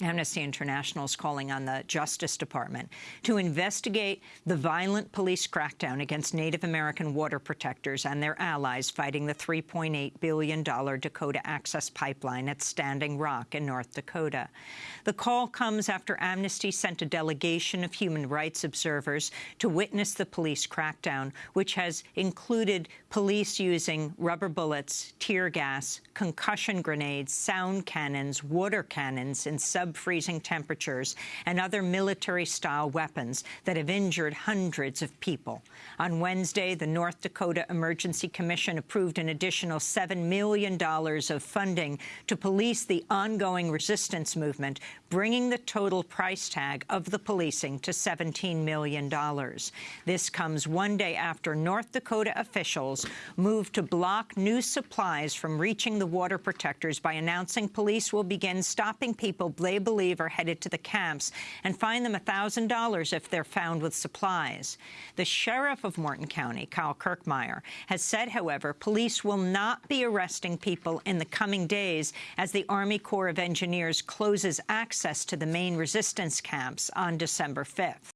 Amnesty International is calling on the Justice Department to investigate the violent police crackdown against Native American water protectors and their allies fighting the $3.8 billion Dakota Access Pipeline at Standing Rock in North Dakota. The call comes after Amnesty sent a delegation of human rights observers to witness the police crackdown, which has included police using rubber bullets, tear gas, concussion grenades, sound cannons, water cannons, and sub-freezing temperatures and other military-style weapons that have injured hundreds of people. On Wednesday, the North Dakota Emergency Commission approved an additional $7 million of funding to police the ongoing resistance movement, bringing the total price tag of the policing to $17 million. This comes one day after North Dakota officials moved to block new supplies from reaching the water protectors by announcing police will begin stopping people they believe are headed to the camps and fine them $1,000 if they're found with supplies. The sheriff of Morton County, Kyle Kirchmeier, has said, however, police will not be arresting people in the coming days as the Army Corps of Engineers closes access to the main resistance camps on December 5th.